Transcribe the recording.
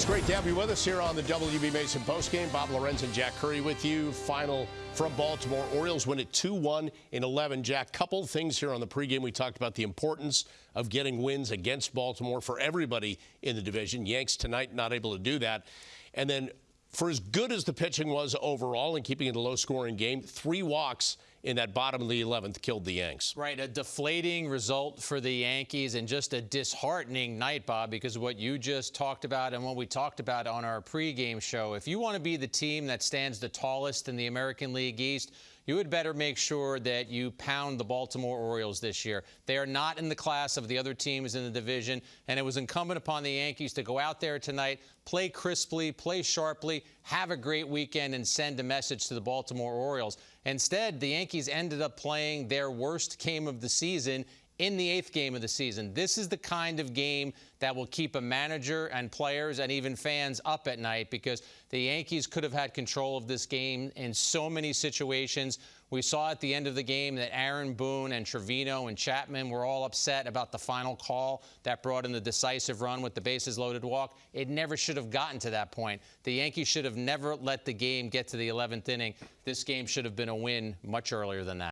It's great to have you with us here on the WB Mason postgame. Bob Lorenz and Jack Curry with you. Final from Baltimore. Orioles win it 2-1 in 11. Jack, couple things here on the pregame. We talked about the importance of getting wins against Baltimore for everybody in the division. Yanks tonight not able to do that. And then for as good as the pitching was overall and keeping it a low-scoring game, three walks in that bottom of the 11th killed the Yanks. Right, a deflating result for the Yankees and just a disheartening night, Bob, because what you just talked about and what we talked about on our pregame show. If you want to be the team that stands the tallest in the American League East, you had better make sure that you pound the Baltimore Orioles this year. They are not in the class of the other teams in the division, and it was incumbent upon the Yankees to go out there tonight, play crisply, play sharply, have a great weekend, and send a message to the Baltimore Orioles. Instead, the Yankees ended up playing their worst game of the season in the eighth game of the season. This is the kind of game that will keep a manager and players and even fans up at night because the Yankees could have had control of this game in so many situations. We saw at the end of the game that Aaron Boone and Trevino and Chapman were all upset about the final call that brought in the decisive run with the bases loaded walk. It never should have gotten to that point. The Yankees should have never let the game get to the 11th inning. This game should have been a win much earlier than that.